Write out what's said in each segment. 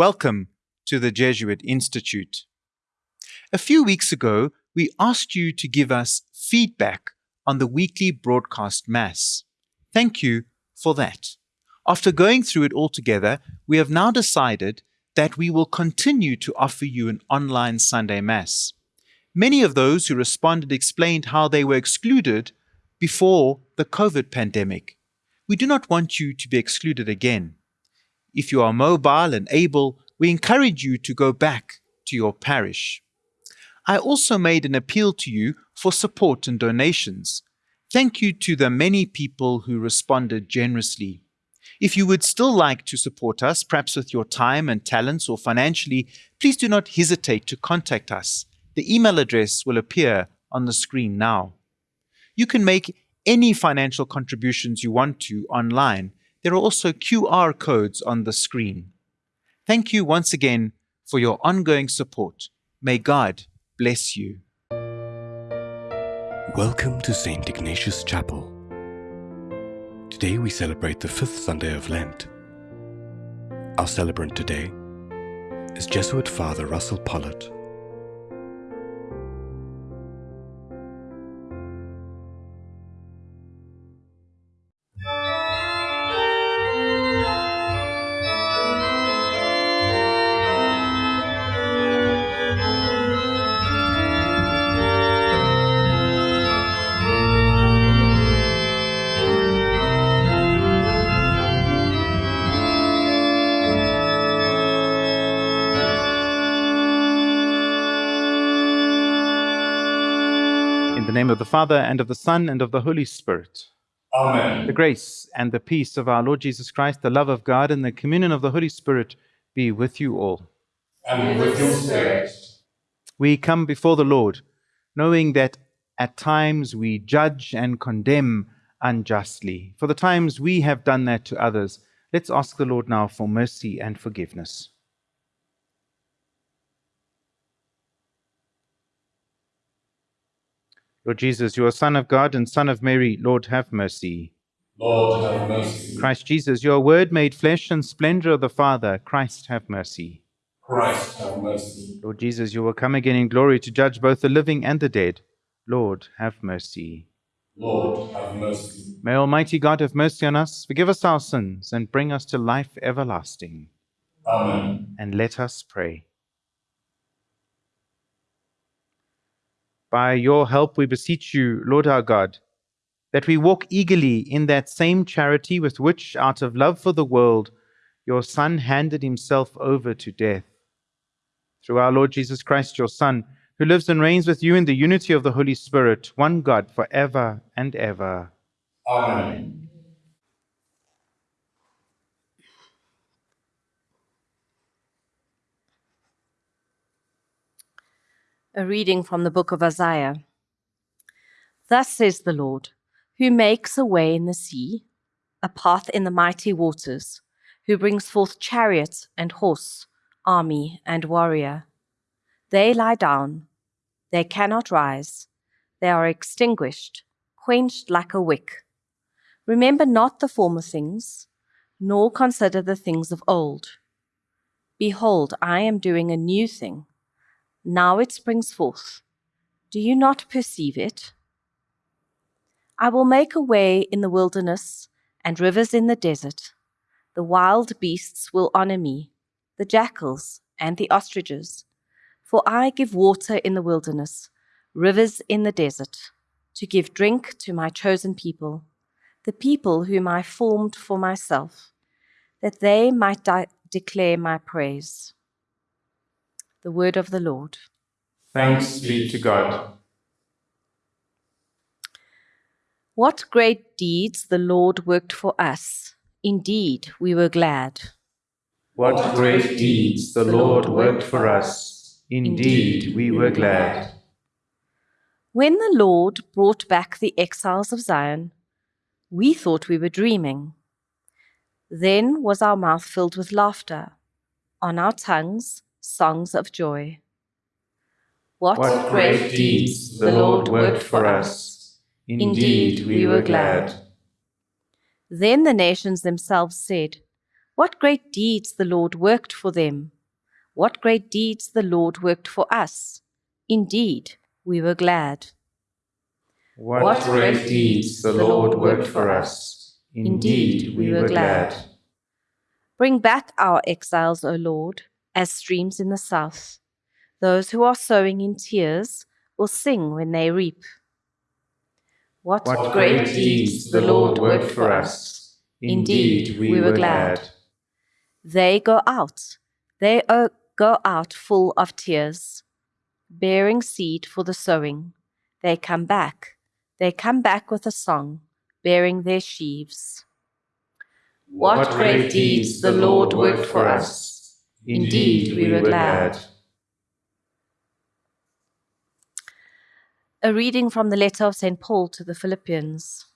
Welcome to the Jesuit Institute. A few weeks ago, we asked you to give us feedback on the weekly broadcast Mass. Thank you for that. After going through it all together, we have now decided that we will continue to offer you an online Sunday Mass. Many of those who responded explained how they were excluded before the COVID pandemic. We do not want you to be excluded again. If you are mobile and able, we encourage you to go back to your parish. I also made an appeal to you for support and donations. Thank you to the many people who responded generously. If you would still like to support us, perhaps with your time and talents or financially, please do not hesitate to contact us. The email address will appear on the screen now. You can make any financial contributions you want to online. There are also QR codes on the screen. Thank you once again for your ongoing support. May God bless you. Welcome to St. Ignatius Chapel. Today we celebrate the fifth Sunday of Lent. Our celebrant today is Jesuit Father Russell Pollitt. Father, and of the Son, and of the Holy Spirit. Amen. The grace and the peace of our Lord Jesus Christ, the love of God, and the communion of the Holy Spirit be with you all. And with your spirit. We come before the Lord, knowing that at times we judge and condemn unjustly. For the times we have done that to others, let's ask the Lord now for mercy and forgiveness. Lord Jesus, you are Son of God and Son of Mary. Lord, have mercy. Lord, have mercy. Christ Jesus, your word made flesh and splendor of the Father. Christ, have mercy. Christ, have mercy. Lord Jesus, you will come again in glory to judge both the living and the dead. Lord, have mercy. Lord, have mercy. May Almighty God have mercy on us, forgive us our sins, and bring us to life everlasting. Amen. And let us pray. By your help, we beseech you, Lord our God, that we walk eagerly in that same charity with which, out of love for the world, your Son handed himself over to death. Through our Lord Jesus Christ, your Son, who lives and reigns with you in the unity of the Holy Spirit, one God, for ever and ever. Amen. A reading from the book of Isaiah. Thus says the Lord, who makes a way in the sea, a path in the mighty waters, who brings forth chariot and horse, army and warrior. They lie down, they cannot rise, they are extinguished, quenched like a wick. Remember not the former things, nor consider the things of old. Behold, I am doing a new thing. Now it springs forth. Do you not perceive it? I will make a way in the wilderness and rivers in the desert. The wild beasts will honor me, the jackals and the ostriches. For I give water in the wilderness, rivers in the desert, to give drink to my chosen people, the people whom I formed for myself, that they might di- declare my praise. The word of the Lord. Thanks be to God. What great deeds the Lord worked for us. Indeed, we were glad. What great deeds the Lord worked for us. Indeed, we were glad. When the Lord brought back the exiles of Zion, we thought we were dreaming. Then was our mouth filled with laughter, on our tongues songs of joy. What, What great deeds the Lord worked for us. Indeed, we were glad. Then the nations themselves said, What great deeds the Lord worked for them! What great deeds the Lord worked for us! Indeed, we were glad. What great deeds the Lord worked for us. Indeed, we were glad. Bring back our exiles, O Lord, as streams in the south. Those who are sowing in tears will sing when they reap. What, What great deeds the Lord worked for us. Indeed, we were glad. They go out, they uh, go out full of tears, bearing seed for the sowing. They come back, they come back with a song, bearing their sheaves. What great deeds the Lord worked for us. Indeed, we were glad. A reading from the letter of St. Paul to the Philippians.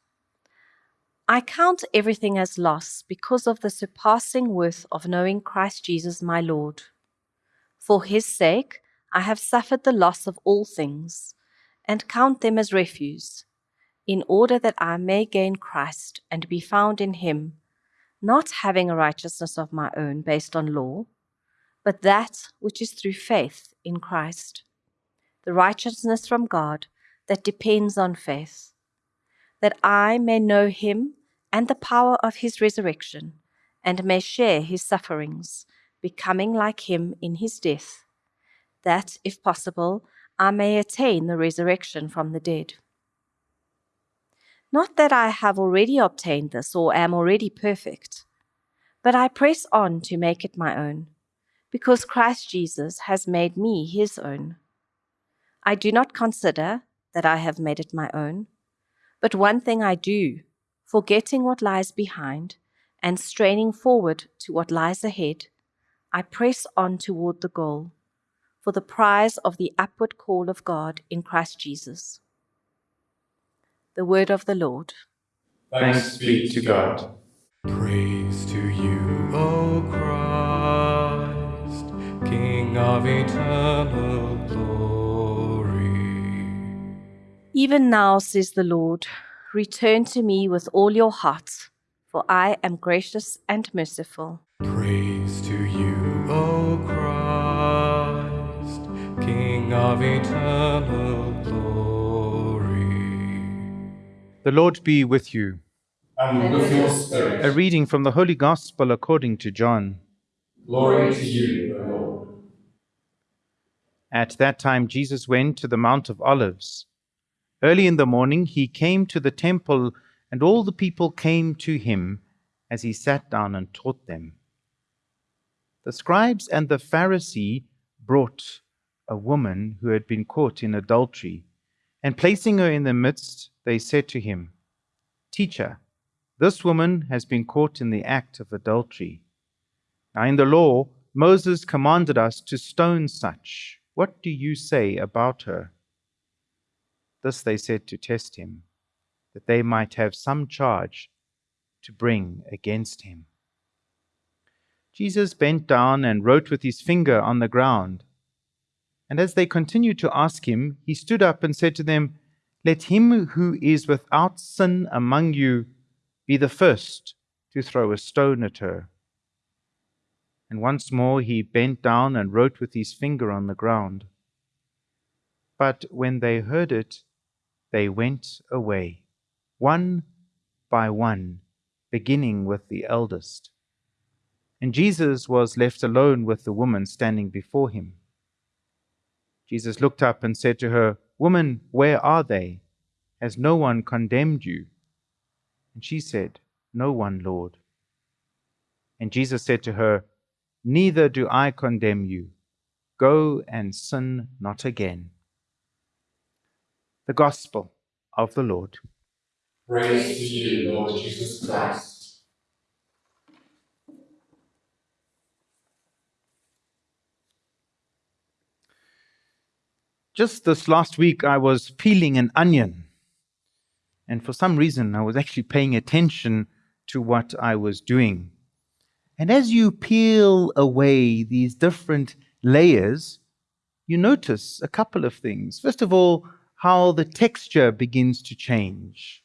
I count everything as loss because of the surpassing worth of knowing Christ Jesus my Lord. For his sake, I have suffered the loss of all things, and count them as refuse, in order that I may gain Christ and be found in him, not having a righteousness of my own based on law, but that which is through faith in Christ, the righteousness from God that depends on faith, that I may know him and the power of his resurrection, and may share his sufferings, becoming like him in his death, that, if possible, I may attain the resurrection from the dead. Not that I have already obtained this or am already perfect, but I press on to make it my own, because Christ Jesus has made me his own. I do not consider that I have made it my own, but one thing I do, forgetting what lies behind and straining forward to what lies ahead, I press on toward the goal, for the prize of the upward call of God in Christ Jesus. The word of the Lord. Thanks be to God. Praise to you, O Christ, King of eternal glory. Even now, says the Lord, return to me with all your heart, for I am gracious and merciful. Praise to you, O Christ, King of eternal glory. The Lord be with you. And with your spirit. A reading from the Holy Gospel according to John. glory to you, O Lord. At that time, Jesus went to the Mount of Olives. Early in the morning, he came to the temple, and all the people came to him as he sat down and taught them. The scribes and the Pharisee brought a woman who had been caught in adultery, and placing her in the midst, they said to him, Teacher, this woman has been caught in the act of adultery. Now, in the law, Moses commanded us to stone such. What do you say about her? This they said to test him, that they might have some charge to bring against him. Jesus bent down and wrote with his finger on the ground. And as they continued to ask him, he stood up and said to them, Let him who is without sin among you be the first to throw a stone at her. And once more he bent down and wrote with his finger on the ground. But when they heard it, they went away, one by one, beginning with the eldest. And Jesus was left alone with the woman standing before him. Jesus looked up and said to her, Woman, where are they? Has no one condemned you? And she said, No one, Lord. And Jesus said to her, Neither do I condemn you. Go and sin not again. The Gospel of the Lord. Praise to you, Lord Jesus Christ. Just this last week, I was peeling an onion. And for some reason, I was actually paying attention to what I was doing. And as you peel away these different layers, you notice a couple of things. First of all, how the texture begins to change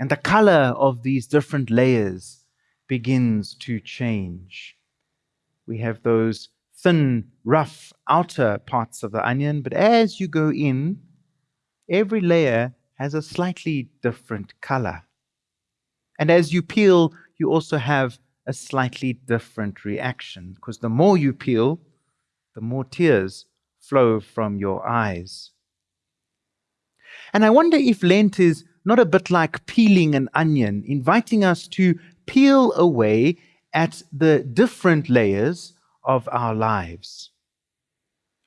and the color of these different layers begins to change. We have those thin, rough outer parts of the onion, but as you go in, every layer has a slightly different color. And as you peel, you also have a slightly different reaction because the more you peel, the more tears flow from your eyes. And I wonder if Lent is not a bit like peeling an onion, inviting us to peel away at the different layers of our lives.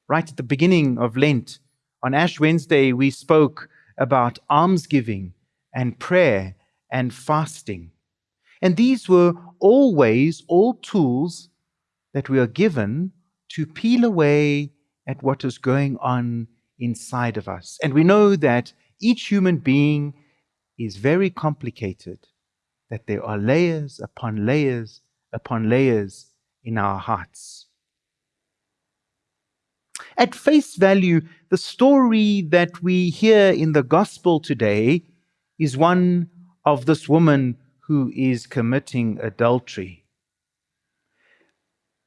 Right at the beginning of Lent, on Ash Wednesday, we spoke about almsgiving and prayer and fasting. And these were always all tools that we are given to peel away at what is going on inside of us. And we know that each human being is very complicated, that there are layers upon layers upon layers in our hearts. At face value, the story that we hear in the gospel today is one of this woman who is committing adultery.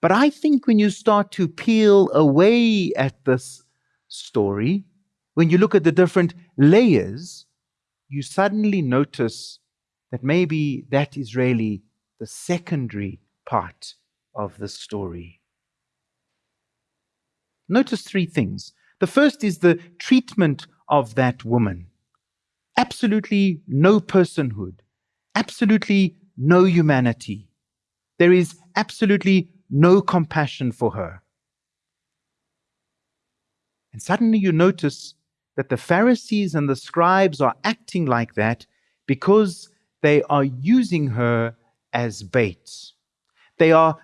But I think when you start to peel away at this story, when you look at the different layers, you suddenly notice that maybe that is really the secondary part of the story. Notice three things. The first is the treatment of that woman. Absolutely no personhood, absolutely no humanity. There is absolutely no compassion for her. And suddenly you notice that the Pharisees and the scribes are acting like that because they are using her as bait. They are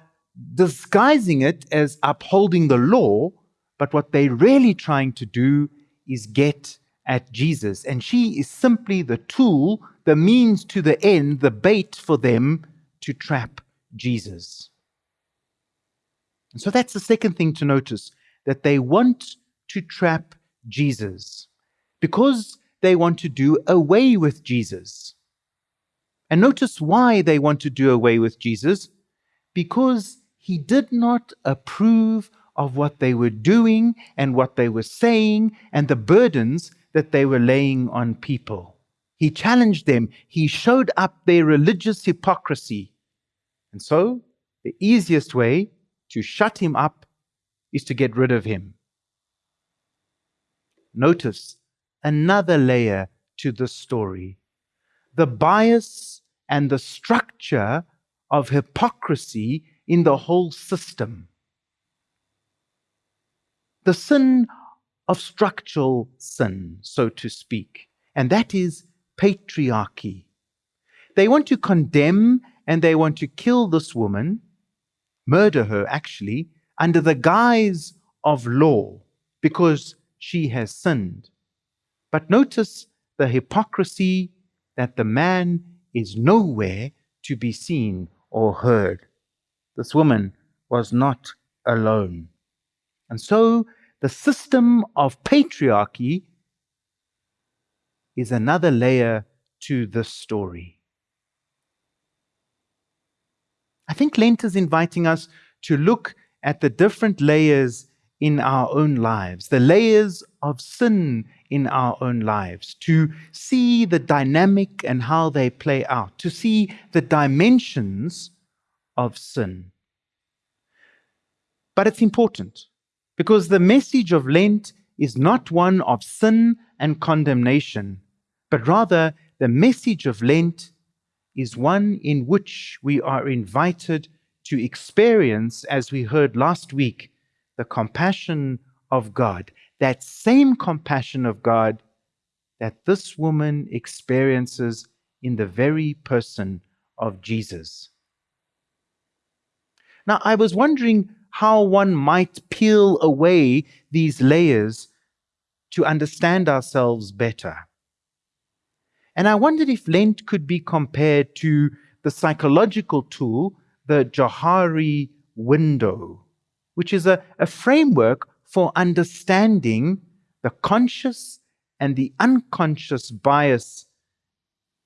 disguising it as upholding the law, but what they're really trying to do is get at Jesus. And she is simply the tool, the means to the end, the bait for them to trap Jesus. And so that's the second thing to notice that they want to trap Jesus because they want to do away with Jesus. And notice why they want to do away with Jesus because he did not approve of what they were doing and what they were saying and the burdens that they were laying on people. He challenged them, he showed up their religious hypocrisy. And so, the easiest way to shut him up is to get rid of him. Notice another layer to the story the bias and the structure of hypocrisy in the whole system. The sin of structural sin, so to speak, and that is patriarchy. They want to condemn and they want to kill this woman, murder her actually, under the guise of law because she has sinned. But notice the hypocrisy that the man is nowhere to be seen or heard. This woman was not alone. And so the system of patriarchy is another layer to this story. I think Lent is inviting us to look at the different layers in our own lives, the layers of sin in our own lives, to see the dynamic and how they play out, to see the dimensions of sin. But it's important because the message of Lent is not one of sin and condemnation, but rather the message of Lent is one in which we are invited to experience, as we heard last week, the compassion of God, that same compassion of God that this woman experiences in the very person of Jesus. Now, I was wondering how one might peel away these layers to understand ourselves better. And I wondered if Lent could be compared to the psychological tool, the Johari window which is a, a framework for understanding the conscious and the unconscious bias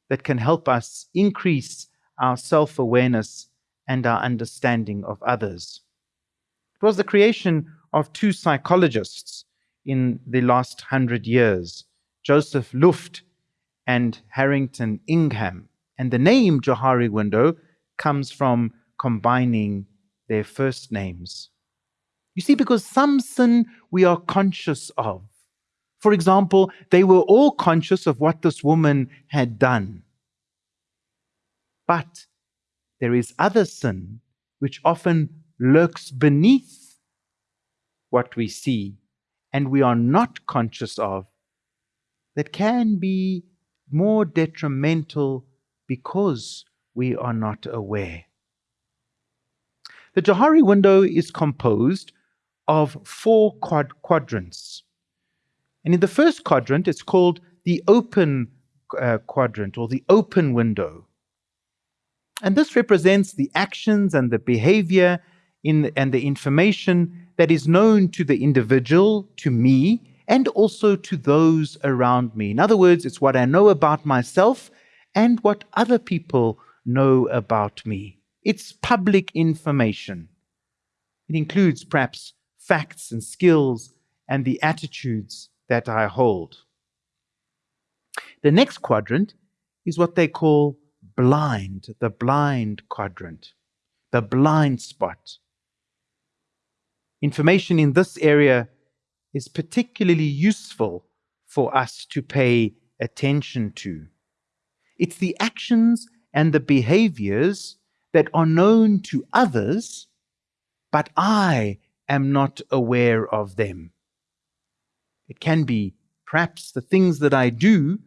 that can help us increase our self awareness and our understanding of others. It was the creation of two psychologists in the last hundred years, Joseph Luft and Harrington Ingham. And the name Johari window comes from combining their first names. You see, because some sin we are conscious of. For example, they were all conscious of what this woman had done. But there is other sin which often lurks beneath what we see and we are not conscious of that can be more detrimental because we are not aware. The Johari window is composed of four quad- quadrants. And in the first quadrant, it's called the open uh, quadrant or the open window. And this represents the actions and the behavior in, and the information that is known to the individual, to me, and also to those around me. In other words, it's what I know about myself and what other people know about me. It's public information. It includes perhaps facts and skills and the attitudes that I hold. The next quadrant is what they call blind, the blind quadrant, the blind spot. Information in this area is particularly useful for us to pay attention to. It's the actions and the behaviors that are known to others, but I am not aware of them. It can be perhaps the things that I do,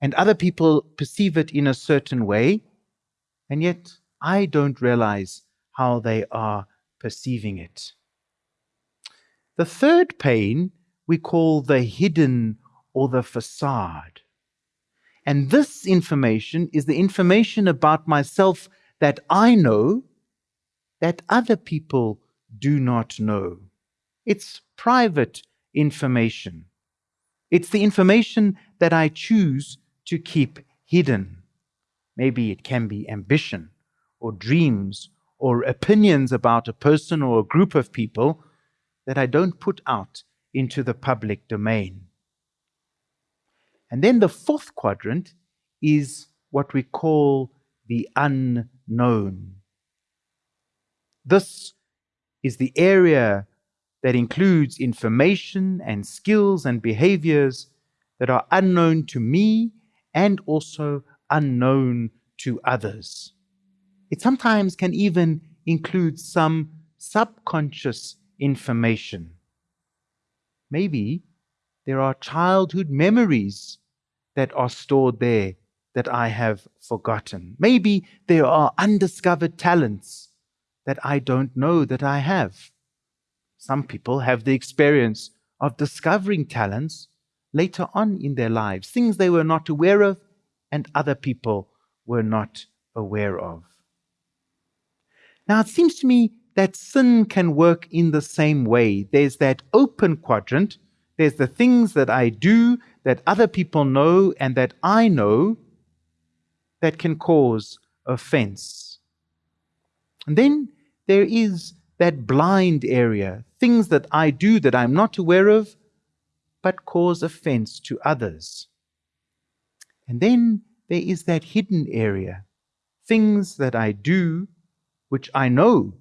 and other people perceive it in a certain way, and yet I don't realize how they are perceiving it. The third pane we call the hidden or the facade. And this information is the information about myself that I know that other people do not know. It's private information. It's the information that I choose to keep hidden. Maybe it can be ambition or dreams or opinions about a person or a group of people that I don't put out into the public domain. And then the fourth quadrant is what we call the unknown. This is the area that includes information and skills and behaviors that are unknown to me and also unknown to others. It sometimes can even include some subconscious information. Maybe there are childhood memories that are stored there that I have forgotten. Maybe there are undiscovered talents that I don't know that I have. Some people have the experience of discovering talents later on in their lives, things they were not aware of and other people were not aware of. Now, it seems to me that sin can work in the same way. There's that open quadrant, there's the things that I do that other people know and that I know that can cause offense. And then there is that blind area, things that I do that I'm not aware of, but cause offense to others. And then there is that hidden area, things that I do which I know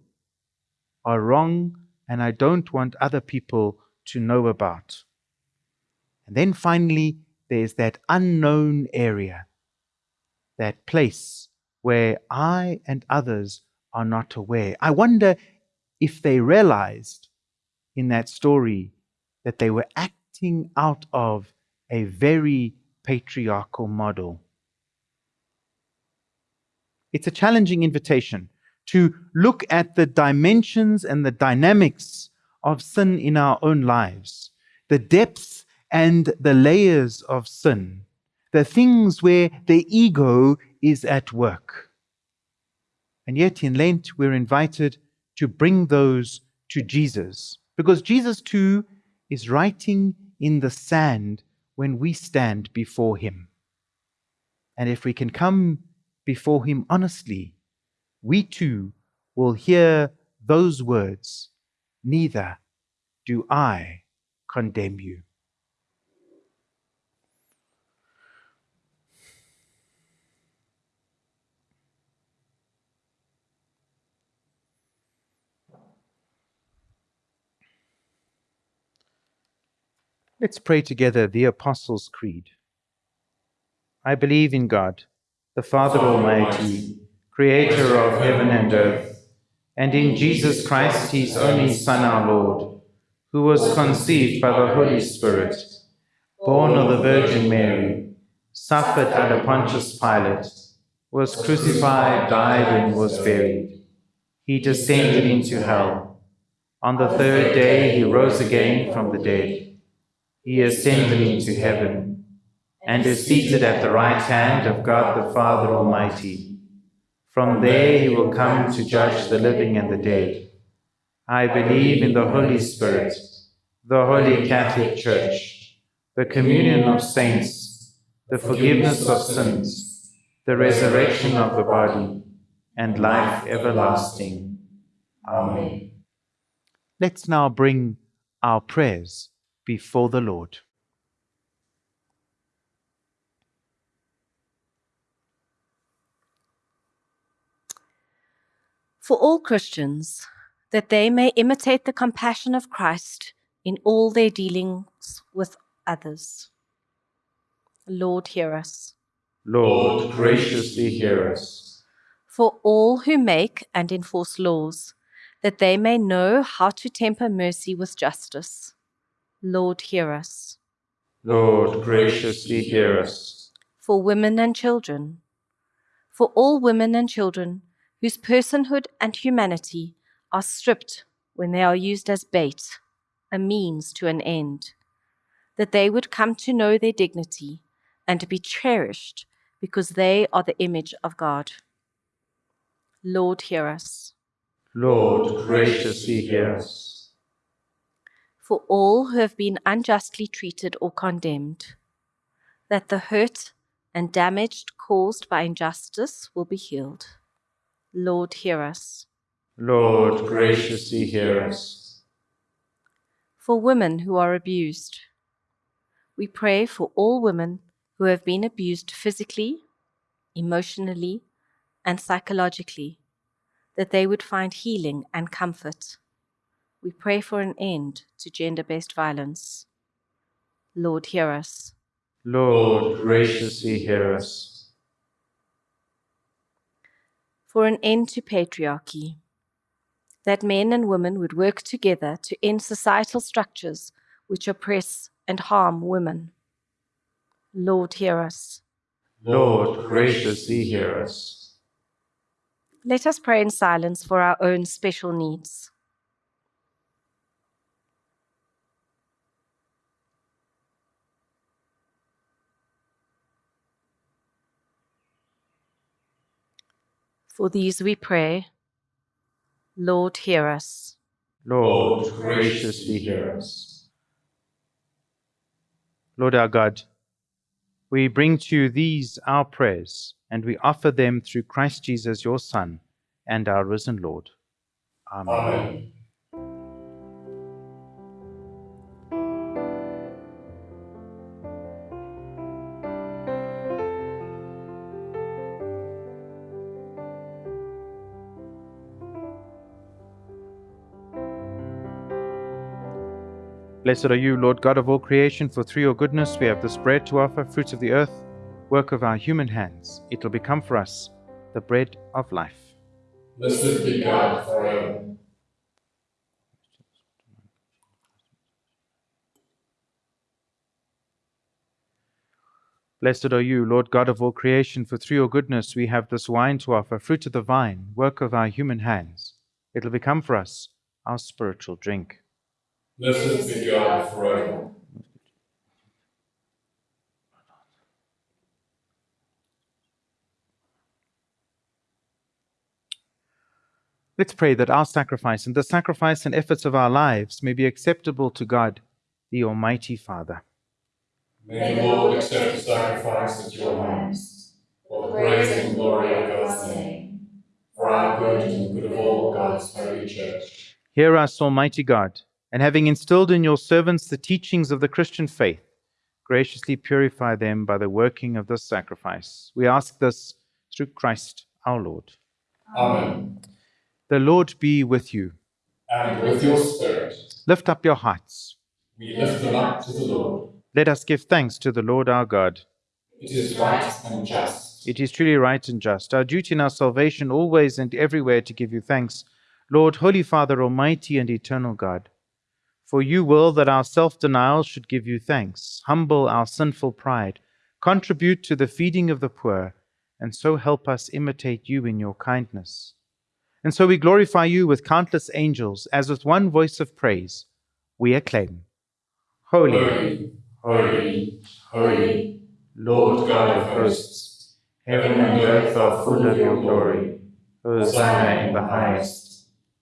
are wrong and I don't want other people to know about. And then finally, there's that unknown area, that place where I and others are not aware. I wonder if they realized in that story that they were acting out of a very patriarchal model. It's a challenging invitation to look at the dimensions and the dynamics of sin in our own lives, the depths and the layers of sin, the things where the ego is at work. And yet in Lent, we're invited to bring those to Jesus, because Jesus too is writing in the sand when we stand before him. And if we can come before Him honestly, we too will hear those words Neither do I condemn you. Let's pray together the Apostles' Creed. I believe in God, the Father Almighty, creator of heaven and earth, and in Jesus Christ, his only Son, our Lord, who was conceived by the Holy Spirit, born of the Virgin Mary, suffered under Pontius Pilate, was crucified, died, and was buried. He descended into hell. On the third day he rose again from the dead he ascended into heaven and is seated at the right hand of God the Father Almighty. From there he will come to judge the living and the dead. I believe in the Holy Spirit, the Holy Catholic Church, the communion of saints, the forgiveness of sins, the resurrection of the body, and life everlasting. Amen. Let's now bring our prayers before the Lord. For all Christians, that they may imitate the compassion of Christ in all their dealings with others. Lord, hear us. Lord, graciously hear us. For all who make and enforce laws, that they may know how to temper mercy with justice. Lord, hear us. Lord, graciously hear us. For women and children, for all women and children whose personhood and humanity are stripped when they are used as bait, a means to an end, that they would come to know their dignity and be cherished because they are the image of God. Lord, hear us. Lord, graciously hear us for all who have been unjustly treated or condemned, that the hurt and damage caused by injustice will be healed. Lord, hear us. Lord, graciously hear us. For women who are abused, we pray for all women who have been abused physically, emotionally, and psychologically, that they would find healing and comfort we pray for an end to gender based violence. Lord, hear us. Lord, graciously hear us. For an end to patriarchy, that men and women would work together to end societal structures which oppress and harm women. Lord, hear us. Lord, graciously hear us. Let us pray in silence for our own special needs. For these we pray. Lord, hear us. Lord, graciously hear us. Lord our God, we bring to you these our prayers, and we offer them through Christ Jesus, your Son, and our risen Lord. Amen. Amen. Blessed are you, Lord God of all creation, for through your goodness we have this bread to offer, fruits of the earth, work of our human hands. It will become for us the bread of life. Blessed be God forever. Blessed are you, Lord God of all creation, for through your goodness we have this wine to offer, fruit of the vine, work of our human hands. It will become for us our spiritual drink. Blessed be God forever. Let's pray that our sacrifice and the sacrifice and efforts of our lives may be acceptable to God, the Almighty Father. May the Lord accept the sacrifice at your hands, for the praise and glory of God's name, for our good and the good of all God's holy church. Hear us, Almighty God, and having instilled in your servants the teachings of the Christian faith, graciously purify them by the working of this sacrifice. We ask this through Christ our Lord. Amen. The Lord be with you. And with your spirit, Lift up your hearts. we lift them up to the Lord. Let us give thanks to the Lord our God. It is right and just. It is truly right and just, our duty and our salvation, always and everywhere to give you thanks, Lord, Holy Father, Almighty and eternal God. For you will that our self denial should give you thanks, humble our sinful pride, contribute to the feeding of the poor, and so help us imitate you in your kindness. And so we glorify you with countless angels, as with one voice of praise we acclaim Holy, Holy, holy, holy, Lord God of hosts, heaven and earth are full of your glory. Hosanna in the highest.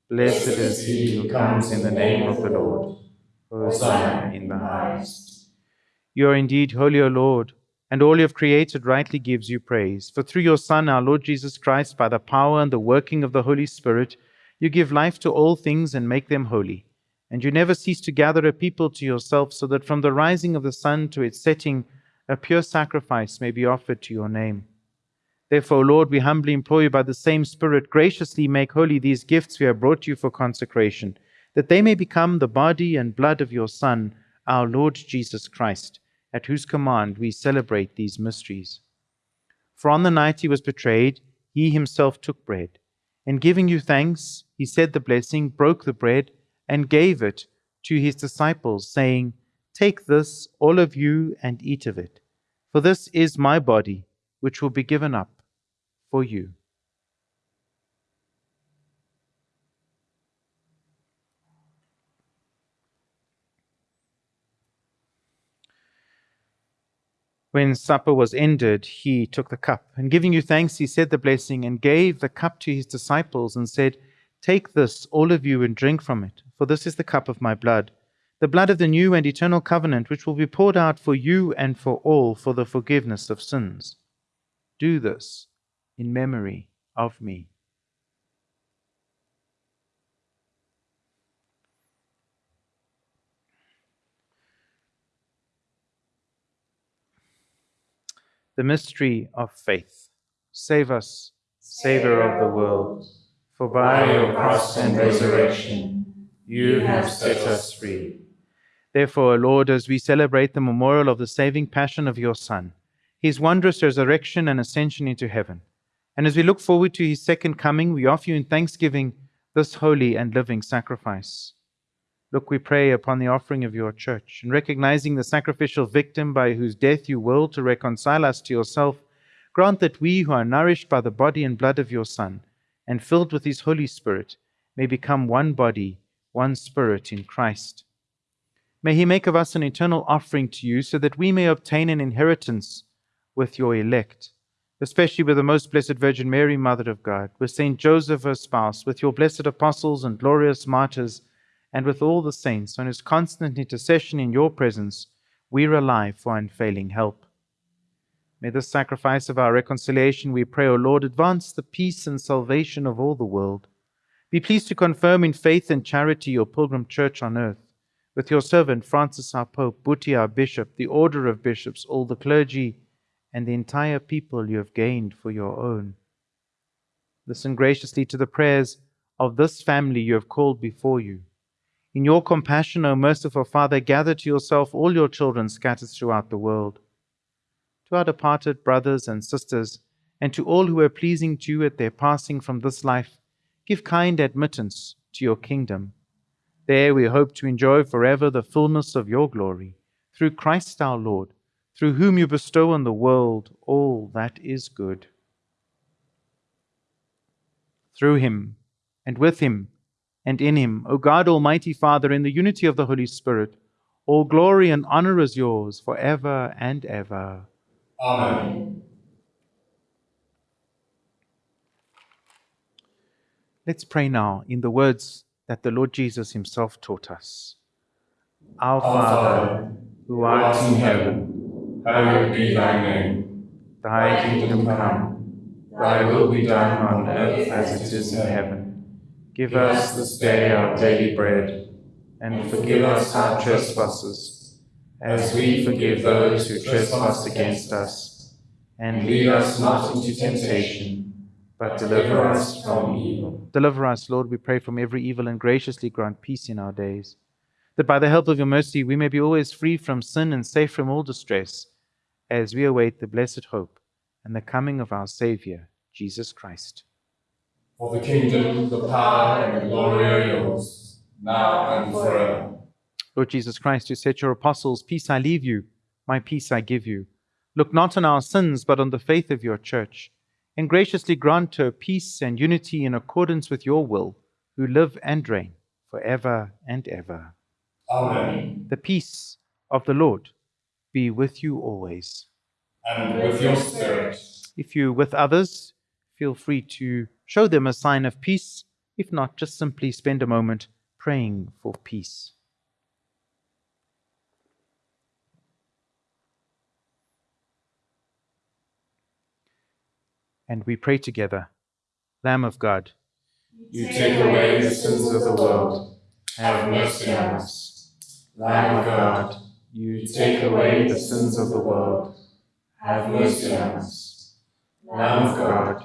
Blessed is he who comes in the name of the Lord. Hosanna in the highest. You are indeed holy, O Lord, and all you have created rightly gives you praise. For through your Son, our Lord Jesus Christ, by the power and the working of the Holy Spirit, you give life to all things and make them holy. And you never cease to gather a people to yourself, so that from the rising of the sun to its setting, a pure sacrifice may be offered to your name. Therefore, Lord, we humbly implore you by the same Spirit, graciously make holy these gifts we have brought you for consecration, that they may become the body and blood of your Son, our Lord Jesus Christ, at whose command we celebrate these mysteries. For on the night he was betrayed, he himself took bread. And giving you thanks, he said the blessing, broke the bread, and gave it to his disciples, saying, Take this, all of you, and eat of it. For this is my body, which will be given up for you. When supper was ended, he took the cup, and giving you thanks, he said the blessing, and gave the cup to his disciples, and said, Take this, all of you, and drink from it, for this is the cup of my blood, the blood of the new and eternal covenant, which will be poured out for you and for all for the forgiveness of sins. Do this in memory of me. The mystery of faith. Save us, Saviour of the world, for by your cross and resurrection you have set us free. Therefore, Lord, as we celebrate the memorial of the saving passion of your Son, his wondrous resurrection and ascension into heaven, and as we look forward to his second coming, we offer you in thanksgiving this holy and living sacrifice. Look, we pray upon the offering of your church, and recognizing the sacrificial victim by whose death you will to reconcile us to yourself, grant that we who are nourished by the body and blood of your Son, and filled with his Holy Spirit, may become one body, one spirit in Christ. May he make of us an eternal offering to you, so that we may obtain an inheritance with your elect, especially with the most blessed Virgin Mary, Mother of God, with Saint Joseph, her spouse, with your blessed apostles and glorious martyrs, and with all the saints, on whose constant intercession in your presence we rely for unfailing help. May this sacrifice of our reconciliation, we pray, O Lord, advance the peace and salvation of all the world. Be pleased to confirm in faith and charity your pilgrim church on earth, with your servant Francis our Pope, Buti our Bishop, the order of bishops, all the clergy, and the entire people you have gained for your own. Listen graciously to the prayers of this family you have called before you. In your compassion, O merciful Father, gather to yourself all your children scattered throughout the world. To our departed brothers and sisters, and to all who are pleasing to you at their passing from this life, give kind admittance to your kingdom. There we hope to enjoy forever the fullness of your glory, through Christ our Lord, through whom you bestow on the world all that is good. Through him, and with him, and in him, O God, Almighty Father, in the unity of the Holy Spirit, all glory and honor is yours forever and ever. Amen. Let's pray now in the words that the Lord Jesus himself taught us. Our Father, who art in heaven, hallowed be thy name. Thy kingdom come, thy will be done on earth as it is in heaven. Give us this day our daily bread, and forgive us our trespasses, as we forgive those who trespass against us. And lead us not into temptation, but deliver us from evil. Deliver us, Lord, we pray, from every evil and graciously grant peace in our days, that by the help of your mercy we may be always free from sin and safe from all distress, as we await the blessed hope and the coming of our Saviour, Jesus Christ. For the kingdom, the power, and the glory are yours, now and forever. Lord Jesus Christ, who said to your apostles, Peace I leave you, my peace I give you. Look not on our sins, but on the faith of your church, and graciously grant her peace and unity in accordance with your will, who live and reign for ever and ever. Amen. The peace of the Lord be with you always. And with your spirit. If you're with others, feel free to show them a sign of peace. If not, just simply spend a moment praying for peace. And we pray together Lamb of God, You take away the sins of the world. Have mercy on us. Lamb of God, you take away the sins of the world. Have mercy on us. Lamb of God,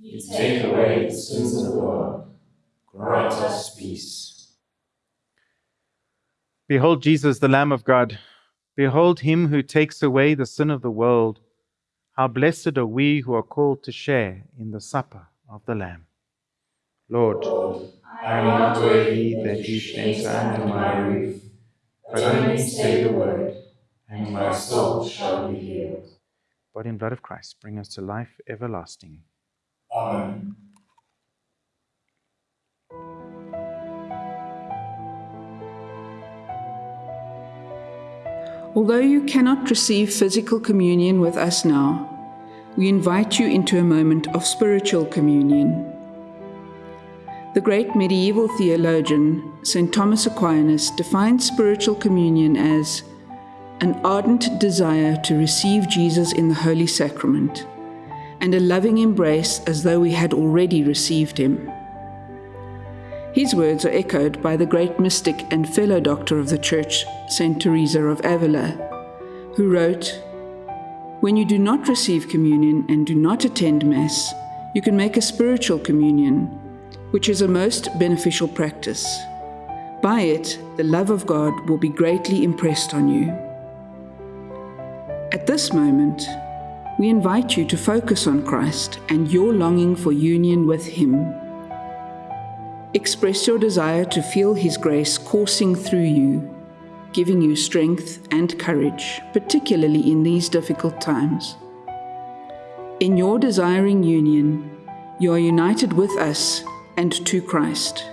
you take away the sins of the world. Grant us peace. Behold Jesus, the Lamb of God. Behold him who takes away the sin of the world. How blessed are we who are called to share in the supper of the Lamb. Lord, I am not worthy that you should enter under my roof, but only say the word, and my soul shall be healed. body and blood of Christ, bring us to life everlasting. Amen. Although you cannot receive physical communion with us now, we invite you into a moment of spiritual communion. The great medieval theologian, St. Thomas Aquinas, defined spiritual communion as an ardent desire to receive Jesus in the Holy Sacrament and a loving embrace as though we had already received him. His words are echoed by the great mystic and fellow doctor of the Church, Saint Teresa of Avila, who wrote, When you do not receive communion and do not attend Mass, you can make a spiritual communion, which is a most beneficial practice. By it, the love of God will be greatly impressed on you. At this moment, we invite you to focus on Christ and your longing for union with Him. Express your desire to feel His grace coursing through you, giving you strength and courage, particularly in these difficult times. In your desiring union, you are united with us and to Christ.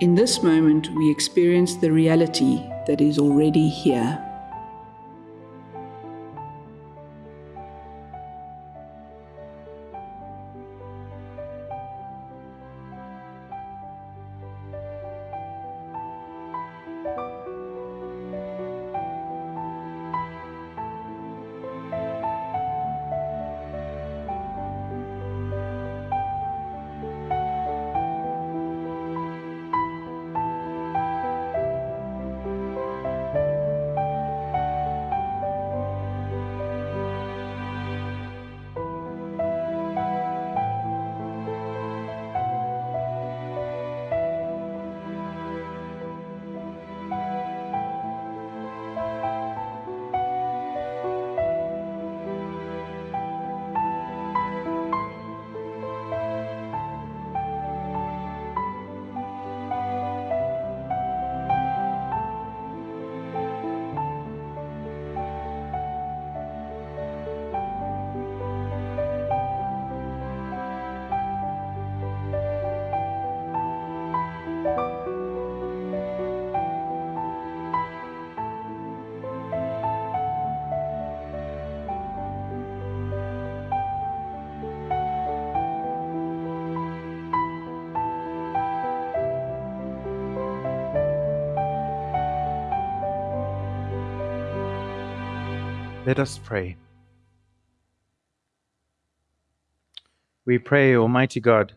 In this moment, we experience the reality that is already here. Let us pray. We pray, Almighty God,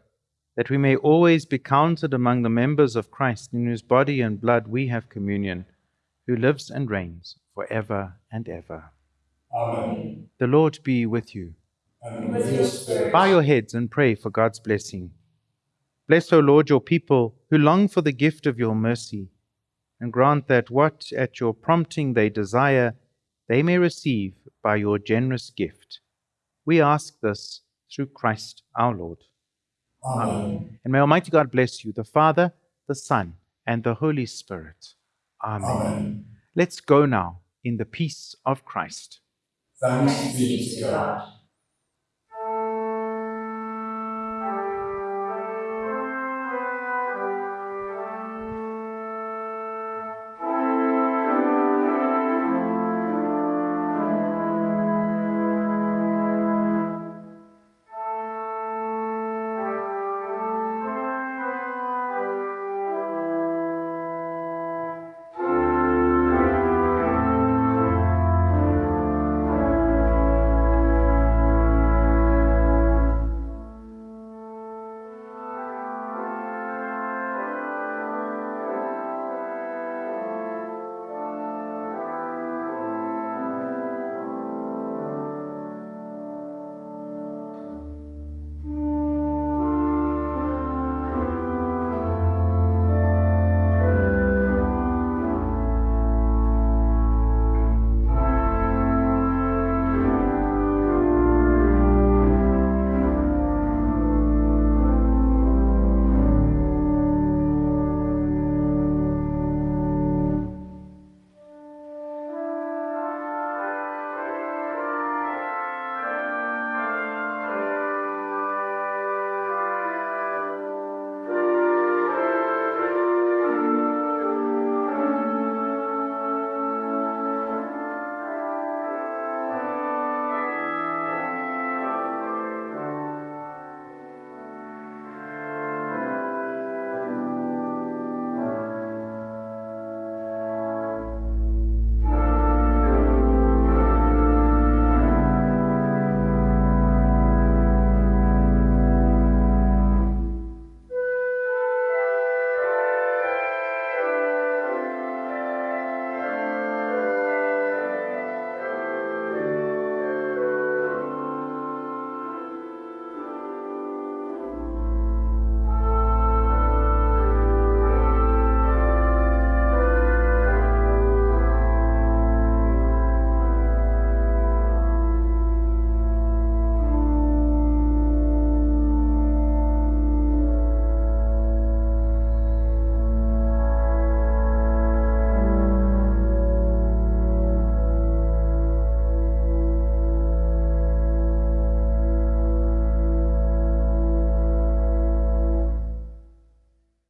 that we may always be counted among the members of Christ, in whose body and blood we have communion, who lives and reigns for ever and ever. Amen. The Lord be with you. And with your spirit. Bow your heads and pray for God's blessing. Bless, O Lord, your people who long for the gift of your mercy, and grant that what at your prompting they desire, they may receive by your generous gift. We ask this through Christ our Lord. Amen. And may Almighty God bless you, the Father, the Son, and the Holy Spirit. Amen. Amen. Let's go now in the peace of Christ. Thanks be to God.